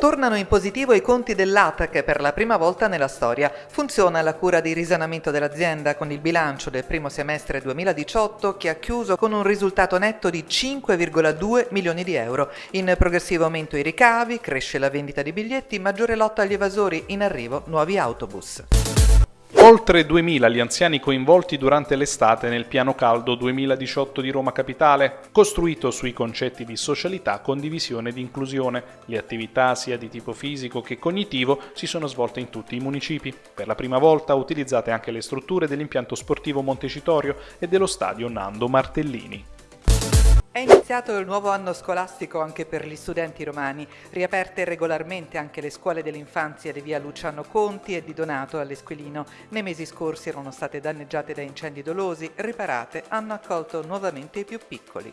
Tornano in positivo i conti dell'ATAC per la prima volta nella storia. Funziona la cura di risanamento dell'azienda con il bilancio del primo semestre 2018 che ha chiuso con un risultato netto di 5,2 milioni di euro. In progressivo aumento i ricavi, cresce la vendita di biglietti, maggiore lotta agli evasori, in arrivo nuovi autobus. Oltre 2.000 gli anziani coinvolti durante l'estate nel piano caldo 2018 di Roma Capitale, costruito sui concetti di socialità, condivisione ed inclusione. Le attività sia di tipo fisico che cognitivo si sono svolte in tutti i municipi. Per la prima volta utilizzate anche le strutture dell'impianto sportivo Montecitorio e dello stadio Nando Martellini. È iniziato il nuovo anno scolastico anche per gli studenti romani, riaperte regolarmente anche le scuole dell'infanzia di via Luciano Conti e di Donato all'Esquilino. Nei mesi scorsi erano state danneggiate da incendi dolosi, riparate, hanno accolto nuovamente i più piccoli.